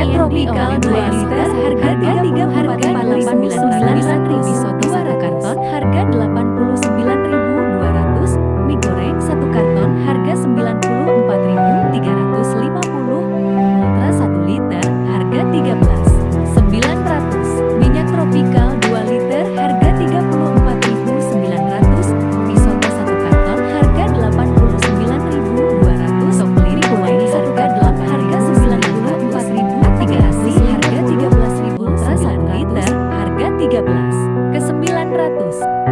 Hanya Tropical 13 ke 900.